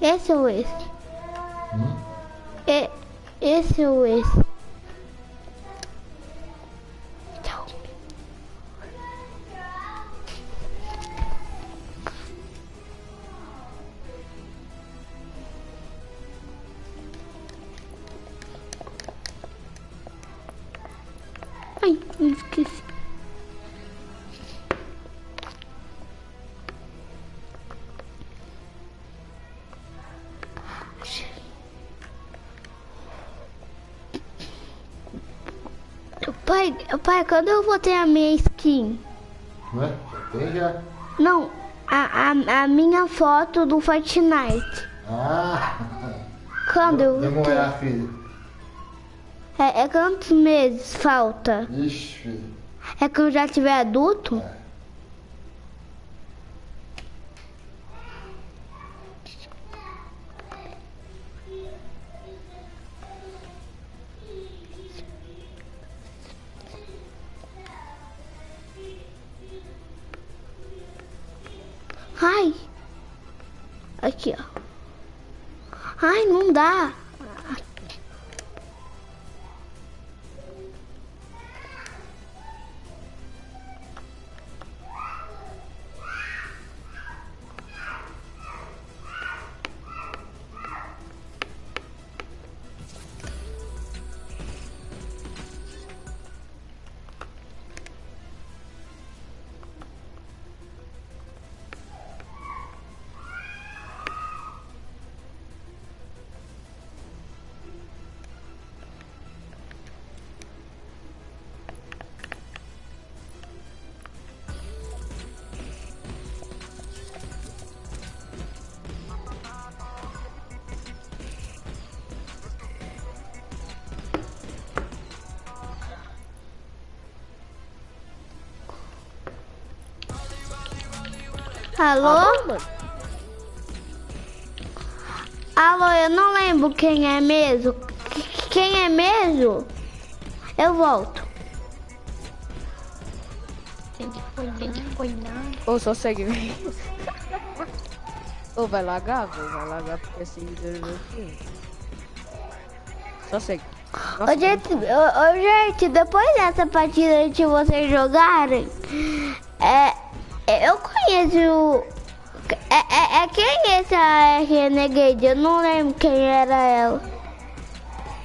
Esse ou esse? Hum? E, esse ou esse? Pai, quando eu vou ter a minha skin? Ué, já tem já. Não, a, a, a minha foto do Fortnite. Ah! Quando eu Demorar, filho. É, é quantos meses falta? Ixi, filho. É que eu já tiver adulto? Ai. Alô? Alô, eu não lembro quem é mesmo. Qu- Quem é mesmo? Eu volto. Tem que folhar. Ou só segue vem. Ou vai lagar, velho. Vai lagar porque seguidor do filme. Só segue. Nossa, Ô, gente, ô, ô, gente, depois dessa partida de vocês jogarem, é, é Renegade? Eu não lembro quem era ela.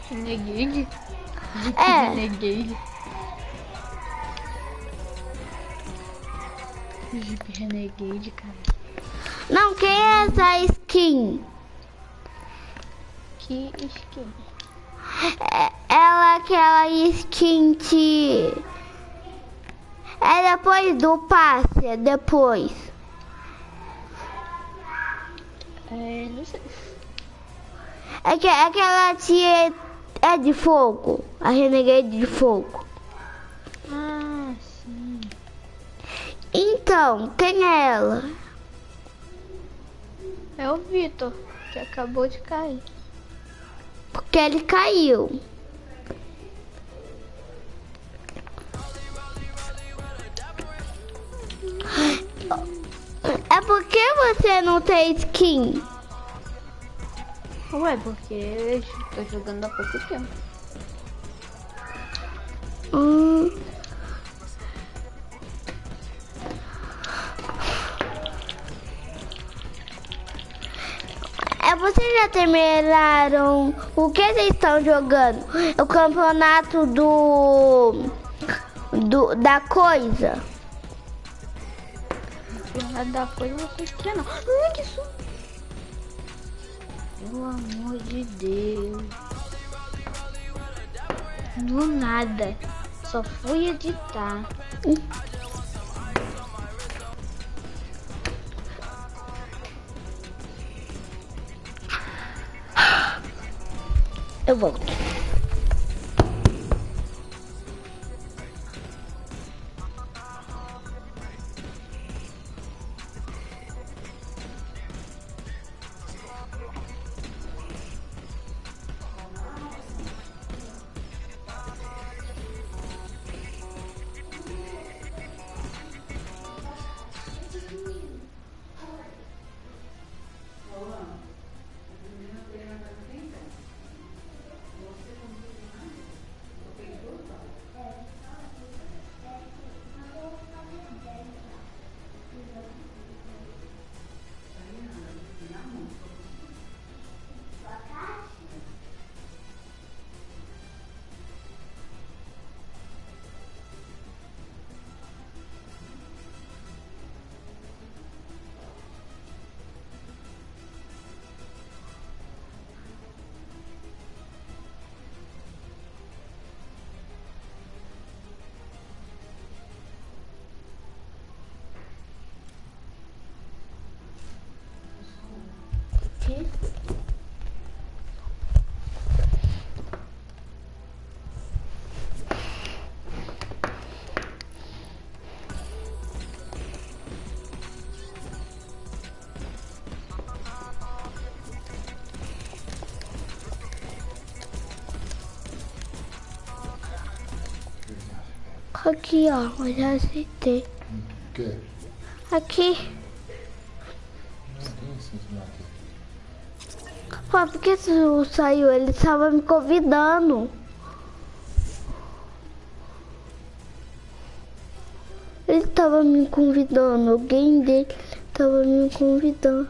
Renegade? É. Renegade? Jeep Renegade, cara. Não, quem é essa skin? Que skin. É, ela é aquela skin de. É depois do passe, é depois. É, não sei. É que aquela tia é de fogo. A Renegade de fogo. Ah, sim. Então, quem é ela? É o Vitor, que acabou de cair. Porque ele caiu. É porque você não tem skin? Ué, porque eu tô jogando há pouco tempo. Hum. É, vocês já terminaram o que vocês estão jogando? O campeonato do, do da coisa. Nada da coisa você quer não. Ai, que isso? Pelo amor de Deus. No nada. Só fui editar. Eu volto. Aqui, ó, eu já aceitei. O quê? Aqui. Não tem aqui. Por que tu saiu? Ele estava me convidando. Ele estava me convidando. Alguém dele estava me convidando.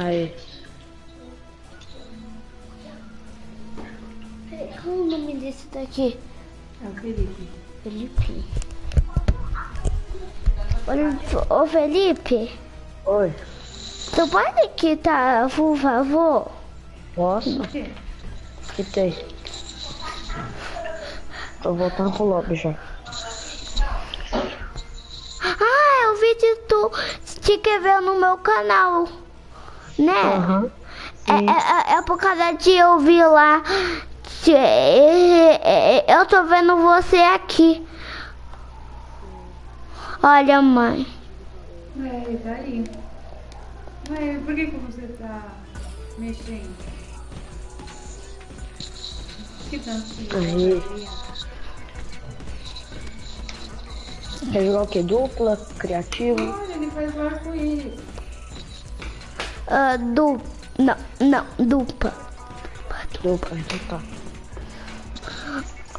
Aí. Qual o nome desse daqui? É o Felipe. Felipe. Ô, Felipe, Oi. tu pode quitar, por favor? Posso? Que tem? Tô voltando pro lobby já. Ah, eu vi de tu te inscreveu no meu canal, né? Aham. É, é, é por causa de eu vi lá. que- é, é, Eu tô vendo você aqui. Olha, mãe. É, tá aí. Mas por que, que você tá mexendo? Que tanto que Aí. Quer jogar o quê? Dupla? Criativo? Olha, ele faz arco-íris. Ah, du... Não, não, dupla. Dupla, então tá.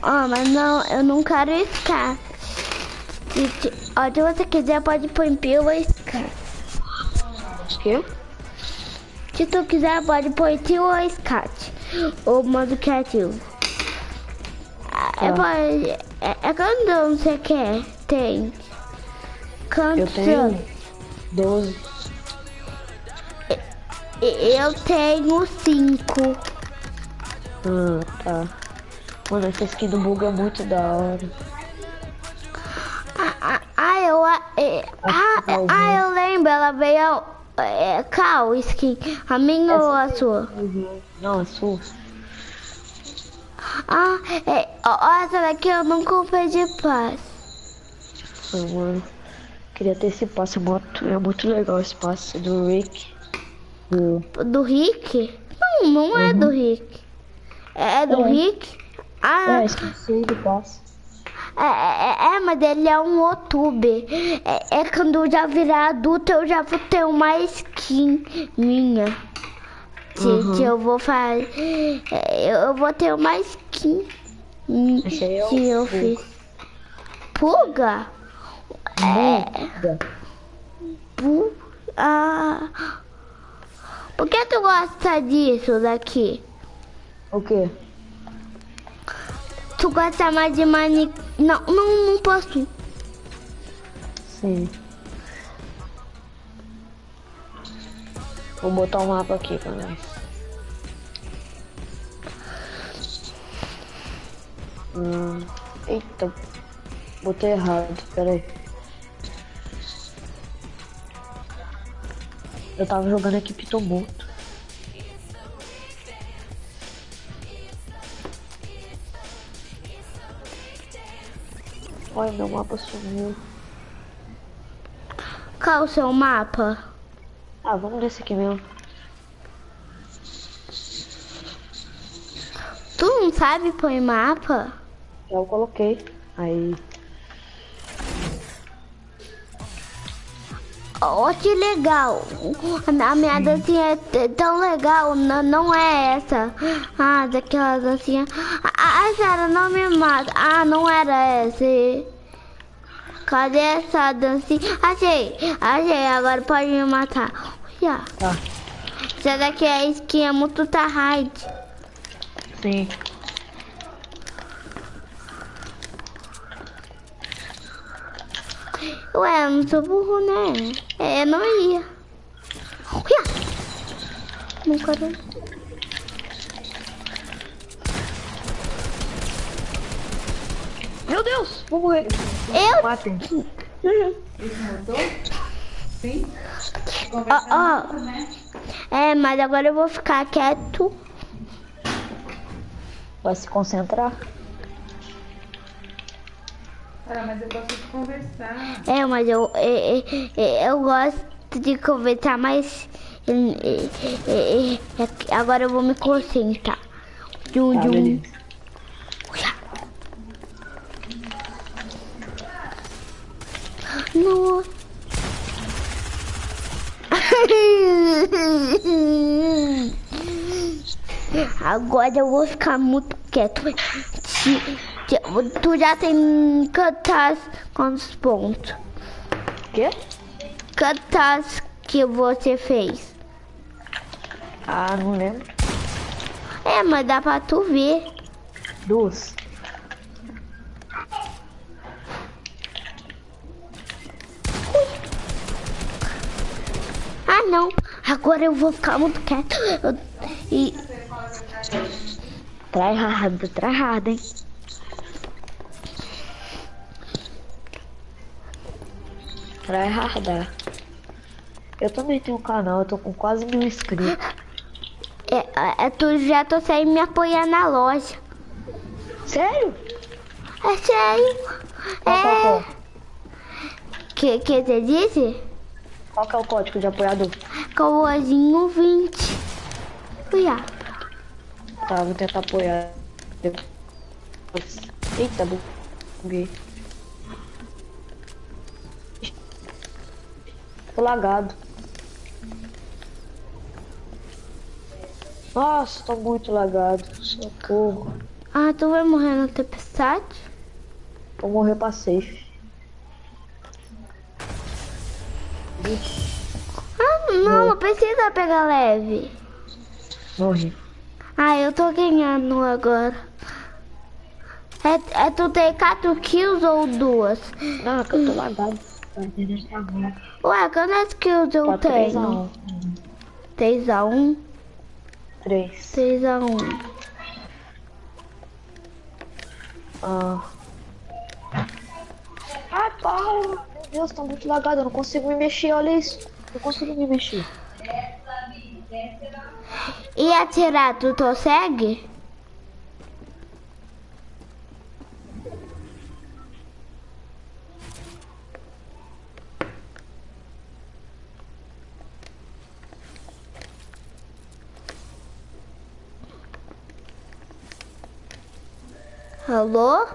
Ah, mas não, eu não quero Scar. Se, ó, se você quiser, pode pôr pila Scar. Quê? Se tu quiser, pode pôr tio ou Scat. Ou modo criativo. Ah, É, Tá. pode, é, é quanto você quer? Tem. Quanto? Eu tenho 12. Eu tenho cinco. Ah, tá. Mano, essa skin do bug é muito da hora. Ah, ah, ah, eu, ah, é, ah, ah, eu lembro, ela veio. É, qual skin? A minha ou a sua? Não, é sua. Ah, é, ó, essa daqui eu não comprei de paz. Mano. Queria ter esse passe, é é muito legal esse passe do Rick. Do... Do Rick? Não, não é do Rick. É, é do É. Rick? Ah, É, esqueci do passe. é, é, é, mas ele é um youtuber. É, é quando eu já virar adulto, eu já vou ter uma skin minha. Gente, eu vou fazer. é, Eu vou ter uma skin é o que eu fiz. Pulga? Muda. Pu- Ah. Por que tu gosta disso daqui? O quê? Tu gosta mais de mani... Não, não, não posso. Sim. Vou botar o mapa aqui pra nós. Hum, eita, botei errado, peraí. Eu tava jogando equipe tumulto. Olha, meu mapa sumiu. Qual o seu mapa? Ah, vamos nesse aqui mesmo. não sabe pôr mapa? Eu coloquei. Aí. Ó, que legal. A minha dancinha é tão legal, não, não é essa. Ah, daquela dancinha. Ah, ah, Sara, não me mata. Ah, não era essa. Cadê essa dancinha? Achei, achei, agora pode me matar. Olha. Tá. Essa daqui é a skin, é muito hard. Sim. Ué, eu não sou burro, né? É, eu não ia. Não quero. Meu Deus! Vou morrer. Eu Matem. Esse motor? Sim? Ó, Conversa ó. muito, né? É, mas agora eu vou ficar quieto. Vai se concentrar. Cara, mas eu gosto de conversar. É, mas eu, é, é, é, eu gosto de conversar, mas agora eu vou me concentrar. Dum, Tá, dum. Não. Agora eu vou ficar muito quieto. Tu já tem quantas, quantos pontos? Quê? Quantas que você fez? Ah, não lembro. É, mas dá pra tu ver. Duas. Ah, não. Agora eu vou ficar muito quieto. Eu- e Trai hard, hein? Trai hard. Eu também tenho um canal, eu tô com quase mil inscritos. é, é, tu já tô sem me apoiar na loja. Sério? É sério. Qual, qual, É. qual? Que, que você disse? Qual que é o código de apoiador? Cauãzinho 20. Uia. Tá, vou tentar apoiar. Eita, buguei. Tô lagado. Nossa, tô muito lagado. Socorro. Ah, tu vai morrer na tempestade? Vou morrer pra safe. Ah, não, não precisa pegar leve. morri. Ah, eu tô ganhando agora. É, é tu ter 4 kills ou duas? Não, é que eu tô lagado. Tá. Ué, quantas kills eu Tá 3 a tenho? 1. 3 a 1 3. 3 a 1 Ah. Ai, Paulo! Meu Deus, tá muito lagado. Eu não consigo me mexer, olha isso. Não consigo me mexer. E atirar, tu consegue? Alô?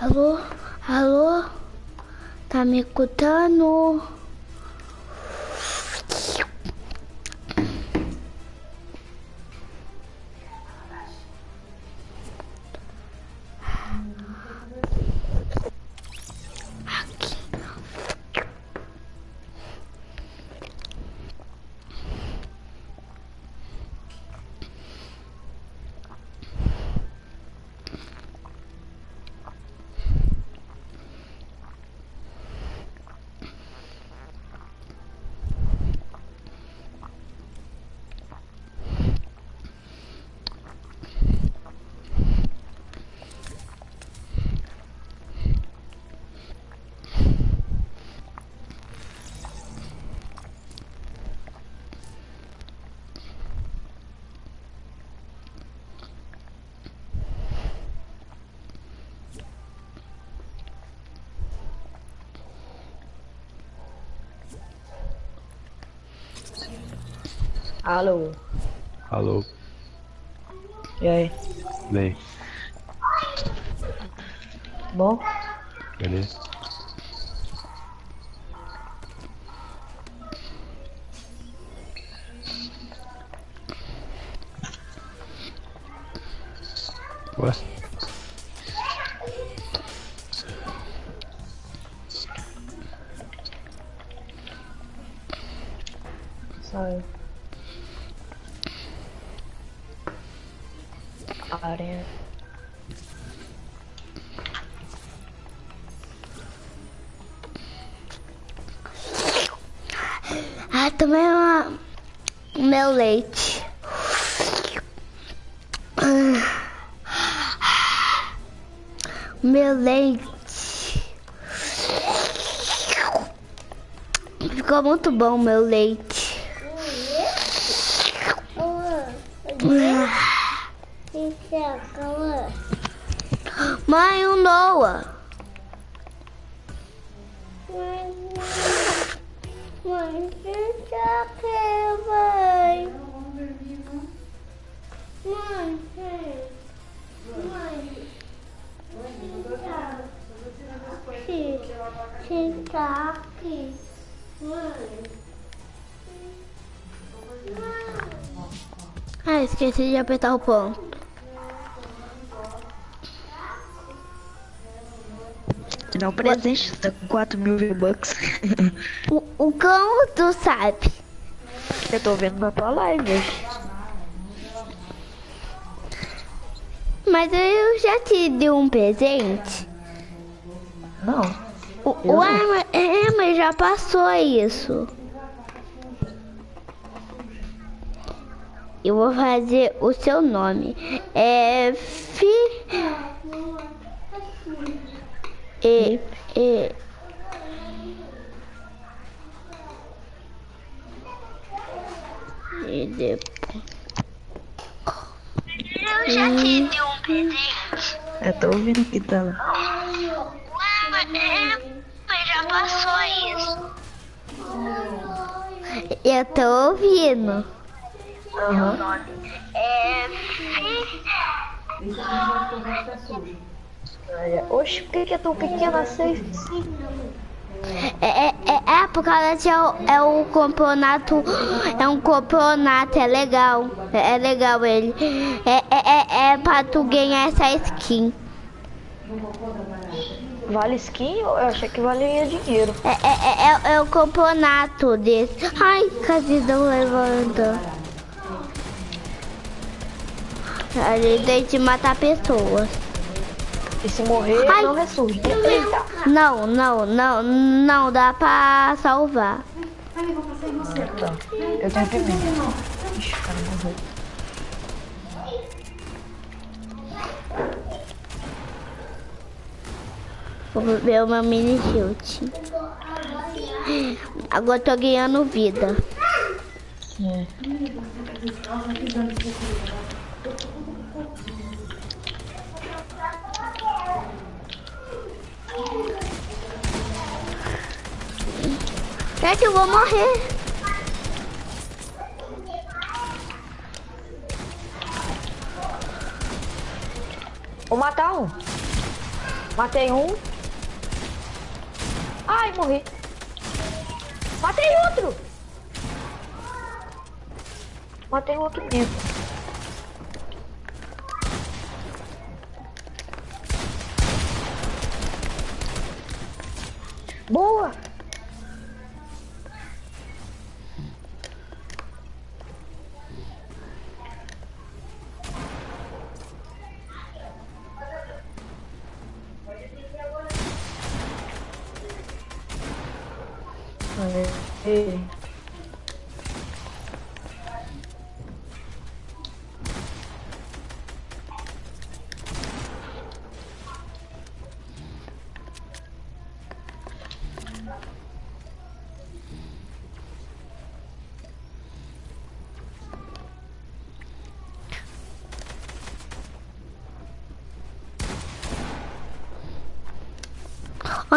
Alô? Alô? Tá me escutando? Alô. Alô, E aí? bem, Bom? beleza? Ué? Leite. Meu leite. Ficou muito bom meu leite. Esqueci de apertar o ponto. Te dá um presente, tá com 4 mil V-Bucks. O, o cão tu sabe. Eu tô vendo na tua live. Mas eu já te dei um presente. Não. O, o Emma, Emma já passou isso. Eu vou fazer o seu nome. É Fi. E, e, e depois. Eu já te dei um presente. Eu tô ouvindo aqui, tá lá. já passou isso. Eu tô ouvindo. Aham. É. Olha, Oxe, por que, que é tão pequena assim? É, é, é, é por causa que é o, é o campeonato. É um campeonato, é legal. É, é legal ele. É, é, é, é pra tu ganhar essa skin. Vale skin? Eu achei que valia dinheiro. É, é, é, é, é o campeonato desse. Ai, cadê não levanta? A gente tem que matar pessoas. E se morrer, Ai. não ressurge. Eita. Não, não, não, não dá pra salvar. Tá. Eu tenho pimenta. Ixi, o cara morreu. Vou ver o meu mini shield. Agora eu tô ganhando vida. É. É que eu vou morrer. Vou matar um. Matei um. Ai, morri. Matei outro. Matei outro mesmo.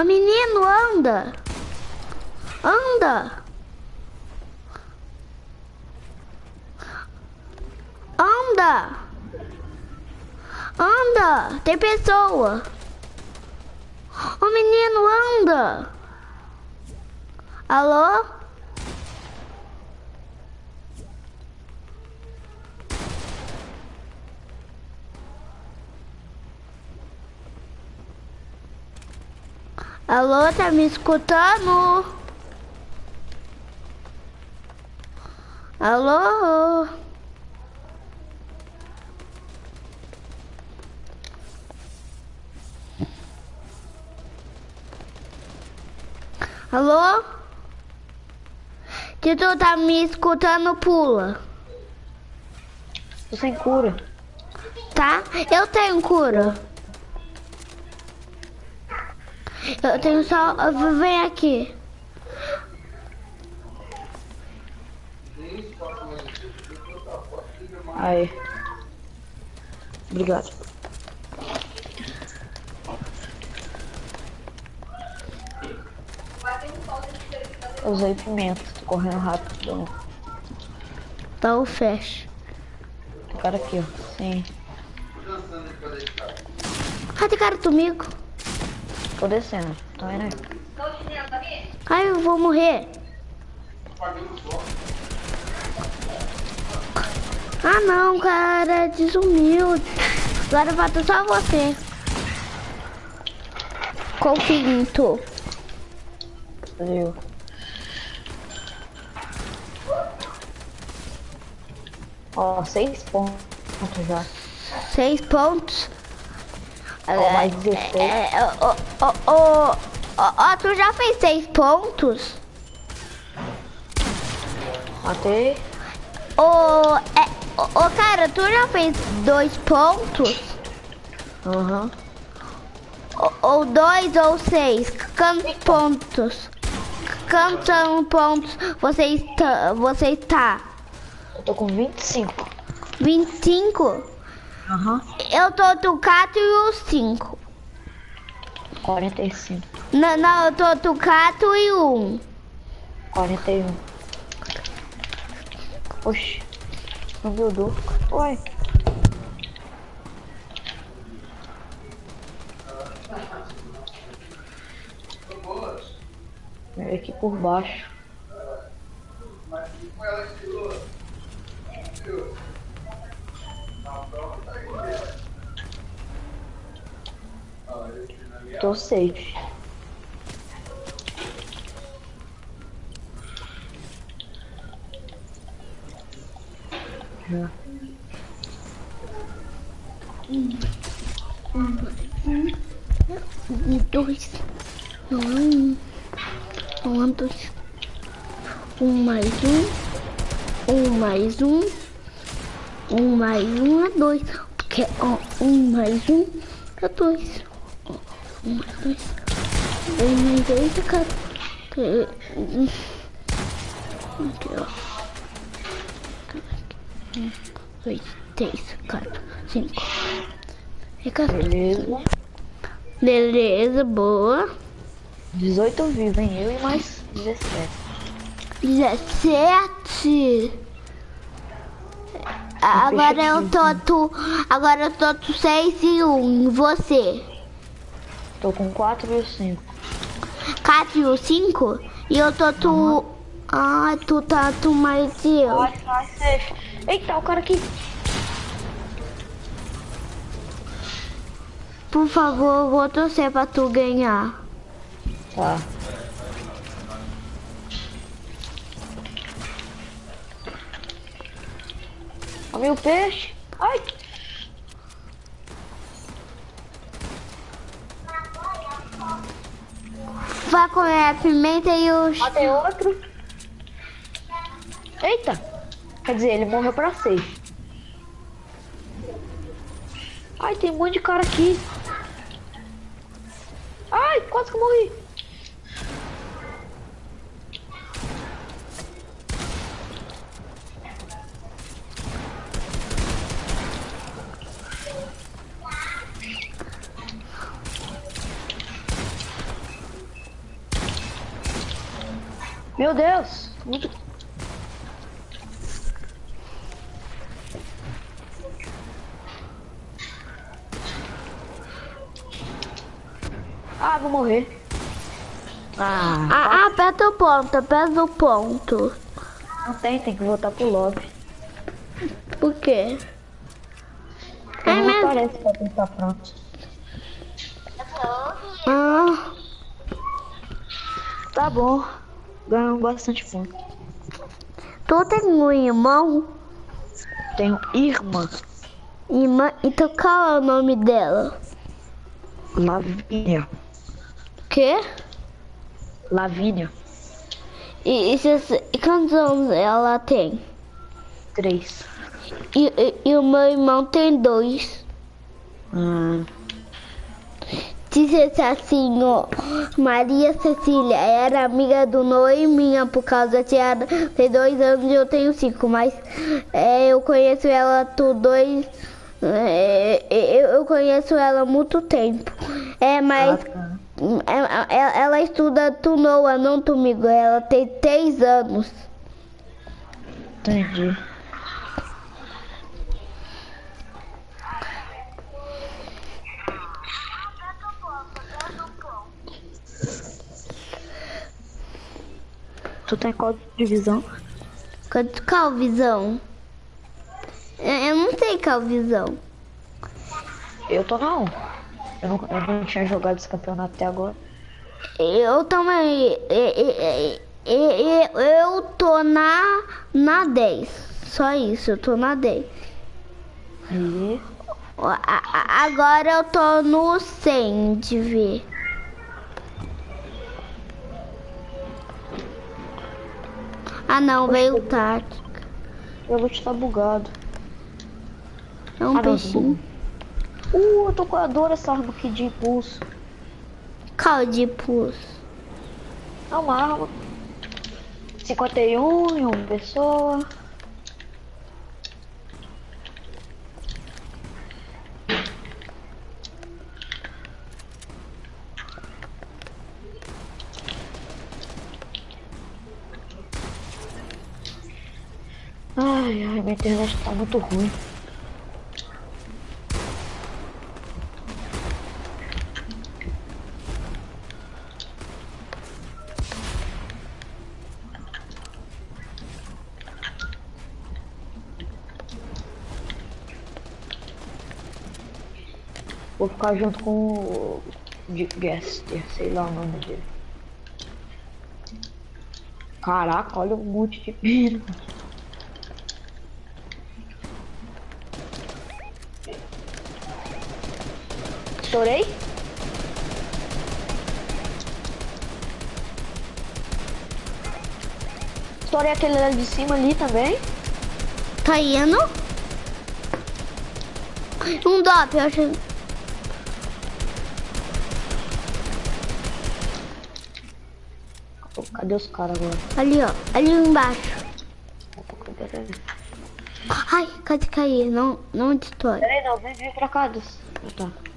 Ô menino, anda! Anda! Anda! Anda! Tem pessoa! Ô menino, anda! Alô? Alô, tá me escutando? Alô? Alô? Se tu tá me escutando, pula. Tô sem cura. Tá? Eu tenho cura. Eu tenho só. Vem aqui. Aí. Obrigado. Eu usei pimenta, tô correndo rápido. Tá o fecha. Tem cara aqui, ó. Sim. Cadê cara comigo? Tô descendo. Tá vendo aí? Ai, eu vou morrer. Ah não, cara, desumiu. Agora falta só você. Tu. Valeu. Ó, seis pontos já. Seis pontos. Ó, mais 16. É, ó, ó, ó, ó, ó, tu já fez seis pontos? Matei. Ô, é, ô, cara, tu já fez dois pontos? Aham. Ou, ou dois ou seis? Quantos pontos? Quantos pontos você está? Você está? Eu tô com 25. 25? Aham. Eu tô do 4 e o 5. 45. Não, não, eu tô do 4 e 1. 41. Oxi. Não buildou. Ué. É aqui por baixo. Tô safe. Um, dois. Não é um. Não é dois. Um mais um. Um mais um. Um mais um é dois. Porque ó, um mais um é dois. Ó, Um mais dois. Um mais dois é quatro. Aqui, ó. Um, dois, três, quatro, cinco. É quatro. Beleza. Beleza, boa. 18 vivos, hein? Eu e mais 17. 17. Agora eu tô tu, agora eu tô tu 6 e 1. E você? Tô com 4 e 5. 4 e o 5? E eu tô tu. Ah, tu tá tu mais que eu. Vai, vai, safe. Eita, o cara aqui. Por favor, eu vou torcer pra tu ganhar. Tá. Olha o peixe. Ai. Vai comer a pimenta e os. Matei outro. Eita. Quer dizer, ele morreu pra seis. Ai, tem um monte de cara aqui. Ai, quase que eu morri. Meu Deus. Ah, vou morrer. Ah, Ah, aperta o ponto, aperta o ponto. não tem, tem que voltar pro lobby. Por quê? Porque É não mesmo? aparece pra quem tá pronto. Ah, Tá bom. Ganhamos bastante ponto. tu tem um irmão? Tenho irmã, Irmã, então qual é o nome dela? Lavínia. Quê? Lavínia, E, e, e quantos anos ela tem? três. E, e, e o meu irmão tem dois. Hum, Disse assim, ó, Maria Cecília era amiga do Noeminha por causa que ela tem dois anos e eu tenho cinco, mas é, eu conheço ela por dois. é, eu, eu conheço ela há muito tempo. É, mas tá. é, ela, ela estuda tu Noa, não comigo. Ela tem três anos. entendi. Tu tá em qual divisão? Quanto Calvisão? Eu eu não sei Calvisão. Eu tô não. Eu não, eu não tinha jogado esse campeonato até agora. Eu também. e- e- e- e- Eu tô na, na 10. Só isso, eu tô na 10. E Agora eu tô no 100 de ver. Ah não, veio tática. eu vou estar bugado. É um Ah, não, peixinho. Uh, eu tô com a dor essa arma aqui de impulso. Qual de pulso? É uma arma. 51 em uma pessoa. Ai, ai, minha internet tá muito ruim. Vou ficar junto com o de Gaster, sei lá o nome dele. Caraca, olha um monte de pino. Estourei? Estourei aquele lá de cima ali também. Tá indo? Um dop, eu acho. Cadê os caras agora? Ali, ó. Ali embaixo. Ai, quase caí. Não, não destrói. Peraí, não, vem, vem pra cá. Deus. Tá.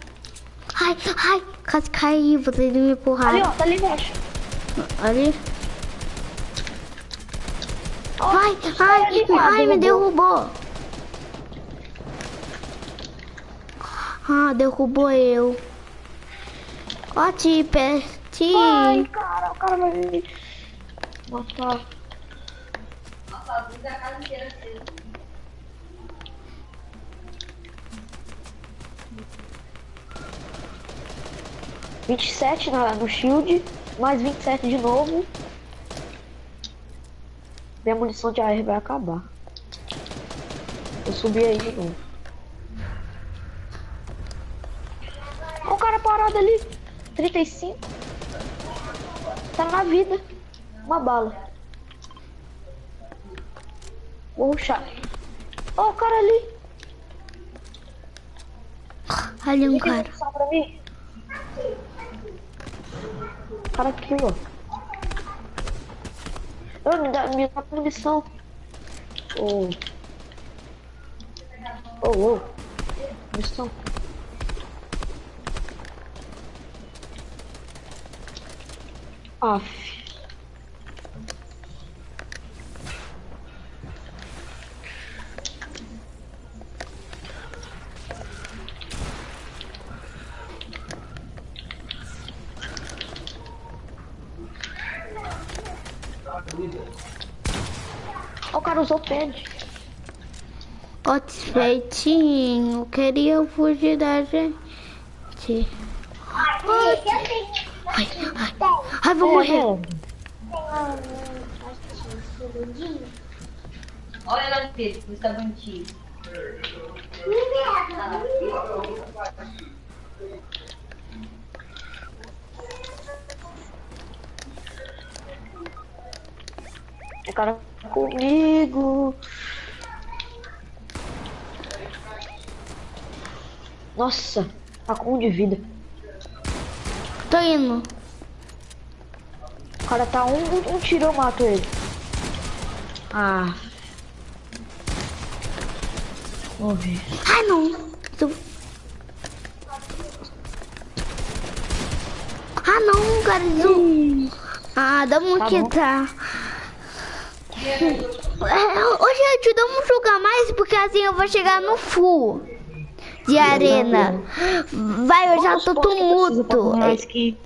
Ai, ai, quase caí, vou ter de me empurrar. Ali, ó, tá ali embaixo. Ali? Oh, ai, tá ai, ali, ai, me derrubou. Ah, derrubou eu. Ó, Tipper, Tipper. Ai, cara, o cara vai me... Matar. Nossa, a casa inteira 27 na, no shield, mais 27 de novo. Minha munição de AR vai acabar. Eu subi aí de novo. Olha o cara parado ali. 35. Tá na vida. Uma bala. Vou ruxar. Olha o cara ali. Ali é um cara. Pra mim? Cara aqui, ó. Eu me dá, me dá munição. Ô. Ô, ô. Munição. Aff. Usou pad. Feitinho. Queria fugir da gente. Ai, ai, ai, vou morrer. Olha lá, Pedro, está bonitinho. O cara comigo. Nossa, tá com um de vida. Tô indo. O cara tá um, um, um tiro, eu mato ele. Ah. Morri. Ai, não. Tô- Ah, não, cara. Ah, vamos Tá que bom. tá. Ô, gente, vamos jogar mais, porque assim eu vou chegar no full de arena. Vai, eu já tô tumulto. Que...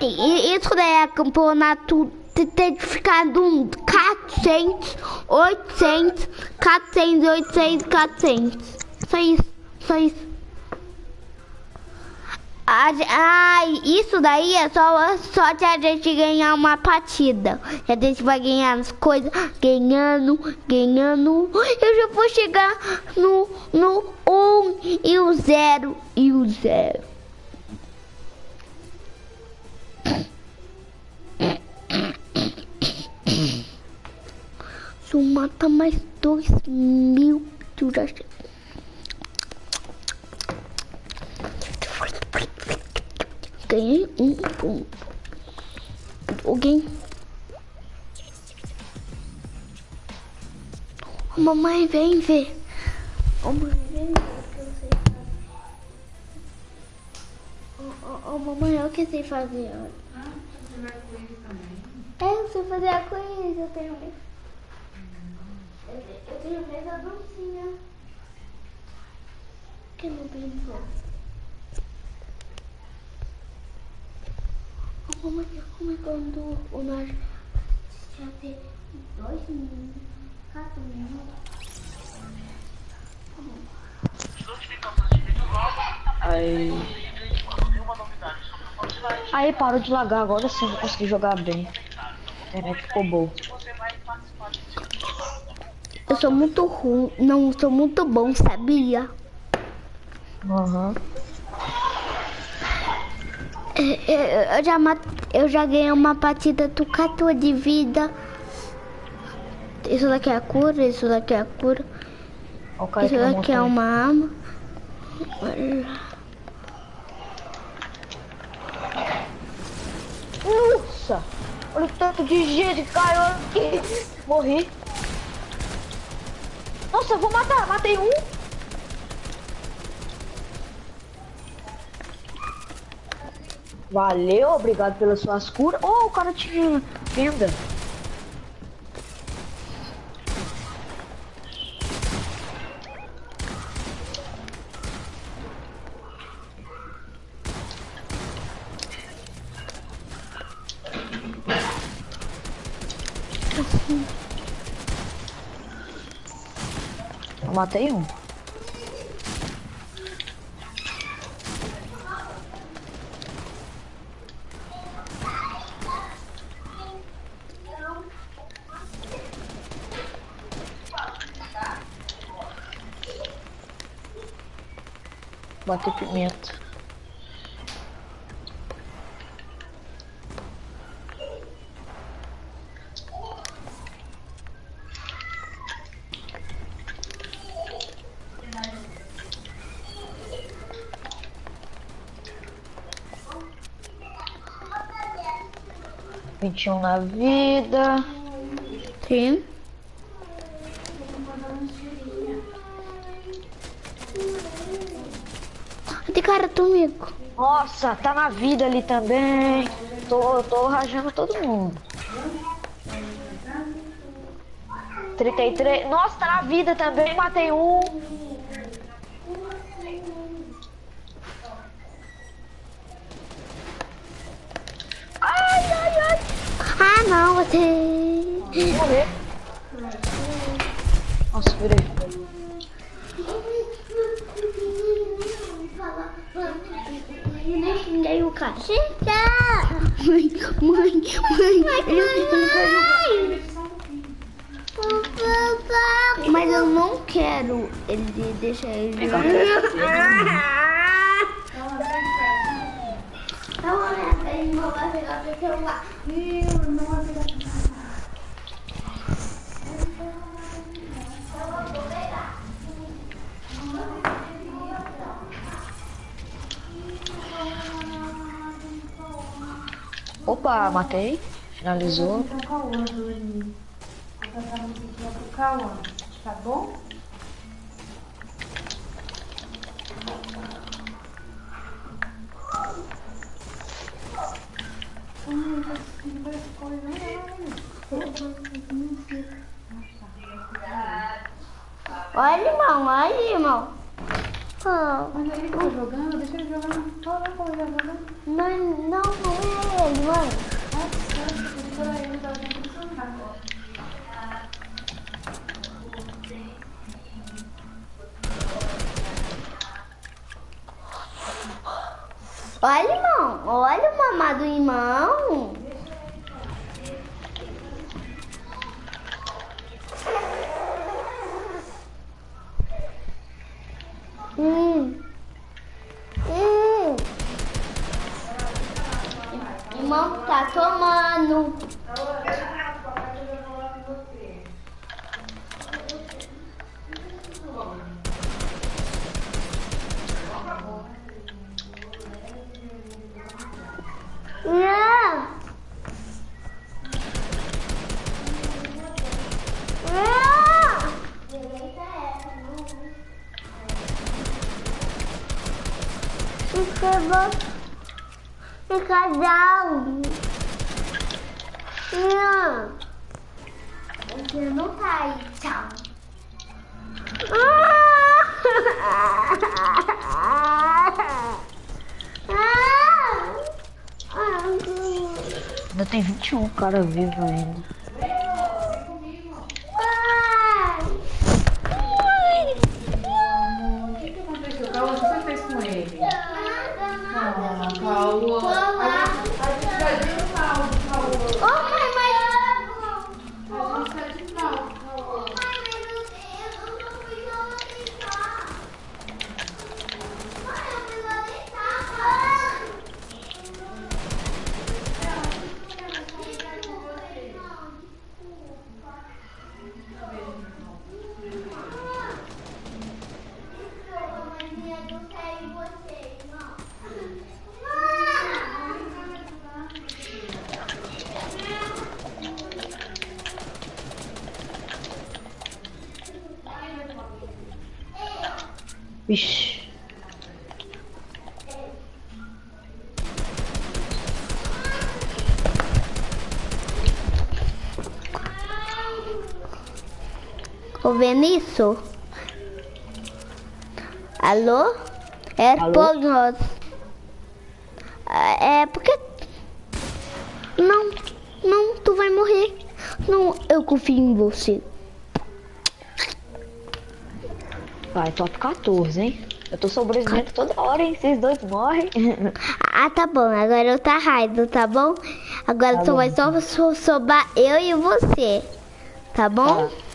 Isso daí é campeonato te- tem que ficar de um 400, 800, 400, 800, 400. Só isso, só isso. Ai, isso daí é só, só de a gente ganhar uma partida. A gente vai ganhar as coisas, ganhando, ganhando. Eu já vou chegar no, no 1 e o 0 e o 0. Se eu matar mais dois mil, tu já chega. Ganhei um ponto. Alguém. Ô, mamãe, vem ver. Ô, mãe, vem ver o que eu sei fazer. Ô, ô, mamãe, olha o que eu sei fazer. olha. É, eu sei fazer a coisa, eu tenho medo. Eu te- eu tenho medo da docinha. Que não pensou? Mamãe, como é quando o nós já tem dois minutos, quatro minutos? Aí. Aí parou de lagar, agora sim eu vou conseguir jogar bem. Internet ficou boa. Eu sou muito ruim, não sou muito bom, sabia? Aham. É, é, Eu já, eu já ganhei uma partida do 14 de vida. Isso daqui é a cura, isso daqui é a cura. Isso na daqui é uma arma. Nossa! Olha o tanto de gente que caiu aqui. Morri. Nossa, eu vou matar. Matei um. Valeu, obrigado pelas suas curas. Oh, o cara tinha venda. Matei um. Bater pimenta. Vinte e um na vida. Sim. Tem cara comigo. Nossa, tá na vida ali também. Tô, tô rajando todo mundo. 33. Nossa, tá na vida também. Matei um. Ai, ai, ai. Ah, não, você... Vou morrer. Nossa, virei. Xinguei o cara. Mãe, mãe, mãe. Vai jogar. Mas eu não quero ele deixar ele jogar. Então, ele não vai pegar o celular. Finalizou. Então, Cauã, Dani. Vou passar a musiquinha pro Cauã, tá bom? Olha, irmão, olha, irmão. Oh, Mas ele tá jogando, deixa ele jogar. Olha como ele tá jogando. mas não, não é ele. Nossa, eu vou ele no celular. Olha, irmão. Olha o mamado irmão. lot of views. Vinícius? Alô? É Alô? por nós. É porque... Não, não, tu vai morrer. Não, eu confio em você. Vai, top 14, hein? Eu tô sobrevivendo toda hora, hein? Vocês dois morrem. Ah, tá bom. Agora eu tá raido, tá bom? Agora Tá só vai só so- sobrar eu e você. Tá bom? A-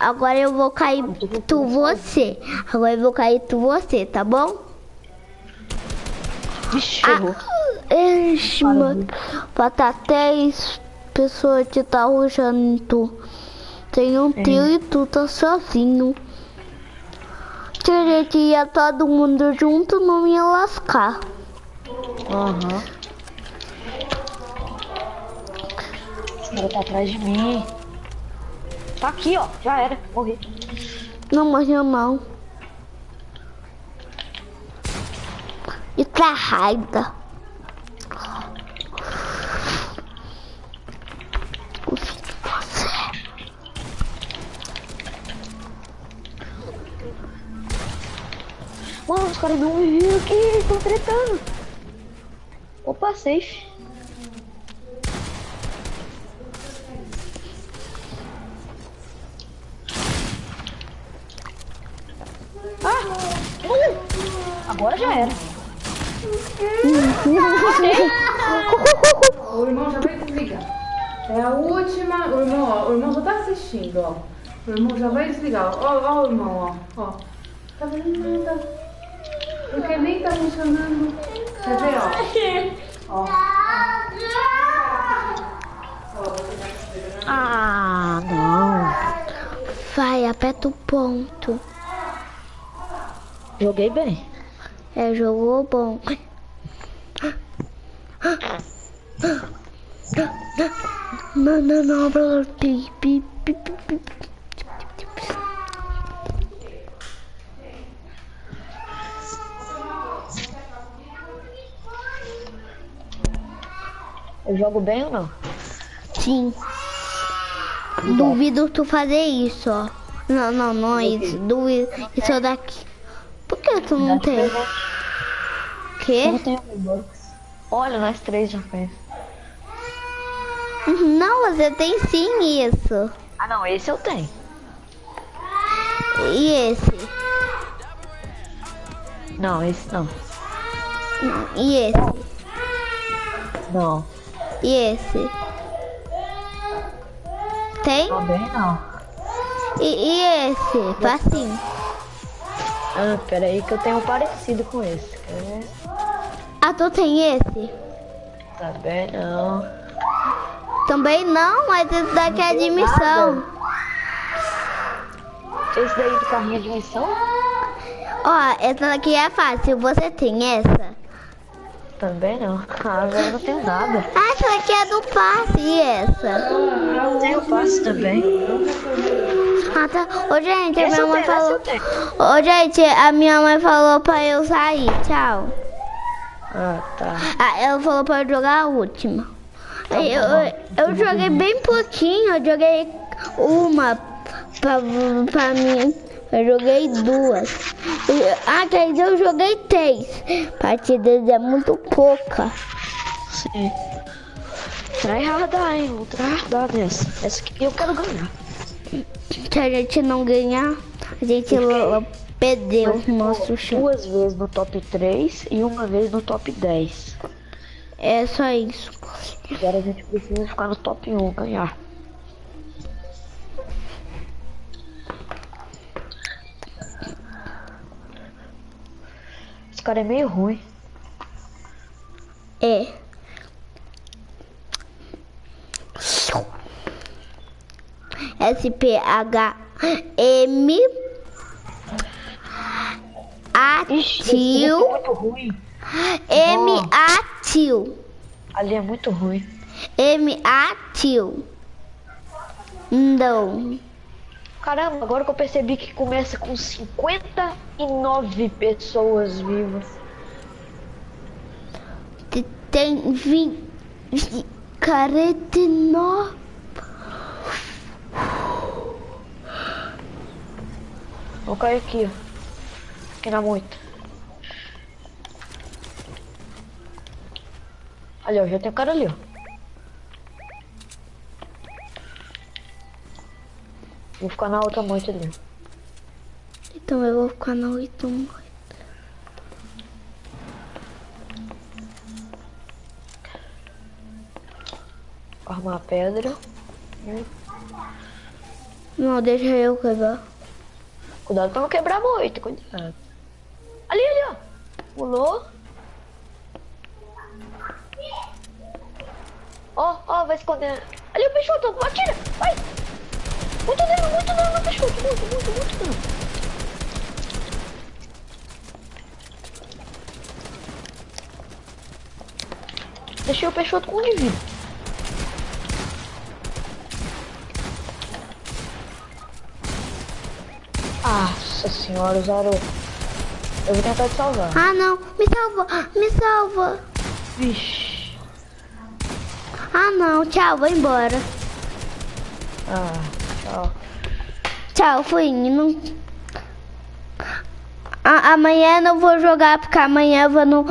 Agora eu vou cair tu você. Agora eu vou cair tu você, tá bom? Vixe, errou. Ixi, mano. Falta três pessoas que tá ruxando tu. Tem um trio e tu tá sozinho. Teria que ia todo mundo junto, não ia lascar. Aham. Esse cara tá atrás de mim. Tá aqui, ó. Já era. Morri. Não morreu não. E pra raiva. Mano, os caras não me viram aqui. Estão tretando. Opa, safe. Ah! Agora já era. O irmão já vai desligar. É a última. O irmão, ó, o irmão já tá assistindo, ó. O irmão já vai desligar. Ó, ó, o irmão, ó. ó. Tá vendo nada. Porque nem tá funcionando. Quer ver, ó? Ó. Ah, não. Vai, aperta o ponto. Joguei bem. É, jogou bom. Não, não, não, não. Pi, pi, pi, pi. Eu jogo bem ou não? Sim. Duvido tu fazer isso, ó. Não, não, não é isso. Duvido. Isso daqui. Por que tu não tem? Eu Quê? não tenho Robux. Olha, nós três já fez. Não, você tem sim isso. Ah, não, esse eu tenho. E esse? Não, esse não. E esse? Não, E esse? Tem? também não. E, e esse? Facinho. Ah, pera aí que eu tenho um parecido com esse. Ah, tu tem esse? Também não. Também não, mas esse daqui é de missão. Esse daí do carrinho de missão? Ó, essa daqui é fácil. Você tem essa? Também não. Ah, agora eu não tenho nada. Ah, essa daqui é do passe. E essa? Eu tenho passe também. Tá. Ô, gente, a minha mãe falou. Ô, gente, a minha mãe falou pra eu sair. Tchau. Ah, tá. Ah, ela falou pra eu jogar a última. Aí Eu, eu, eu joguei bem pouquinho, eu joguei uma pra, pra mim. Eu joguei duas. Ah, quer dizer, eu joguei três. Partidas é muito pouca. Sim. Tryhardar, hein? Vou tryhardar nessa. Essa aqui eu quero ganhar. Se a gente não ganhar, a gente perdeu o nosso chão. Duas vezes no top 3 e uma vez no top 10. É só isso. Agora a gente precisa ficar no top 1, ganhar. Esse cara é meio ruim. É. S-P-H-M Atil é. M Atil Ali é muito ruim. M Atil Não Caramba, agora que eu percebi que começa com 59 pessoas vivas. Te- Tem vinte quarenta e nove Vou cair aqui, ó. Aqui na moita. Ali, ó, já tem um cara ali, ó. Vou ficar na outra moita ali. Então eu vou ficar na 8. Armar a pedra. Não, deixa eu quebrar. Cuidado pra não quebrar muito, cuidado. Ali, ali, ó. Pulou. Ó, ó, vai esconder. Ali o peixoto, atira, vai. Muito dano, muito dano no peixoto, muito, muito, muito dano. Deixei o peixoto com um de vida. Nossa senhora, usaram. Eu vou tentar te salvar. Ah, não. Me salva. Me salva. Vixe. Ah, não. Tchau, vou embora. Ah, tchau. Tchau, fui indo. A- amanhã eu não vou jogar porque amanhã eu vou no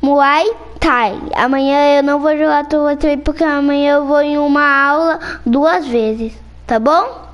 Muay Thai. Amanhã eu não vou jogar Thai porque amanhã eu vou em uma aula duas vezes. Tá bom?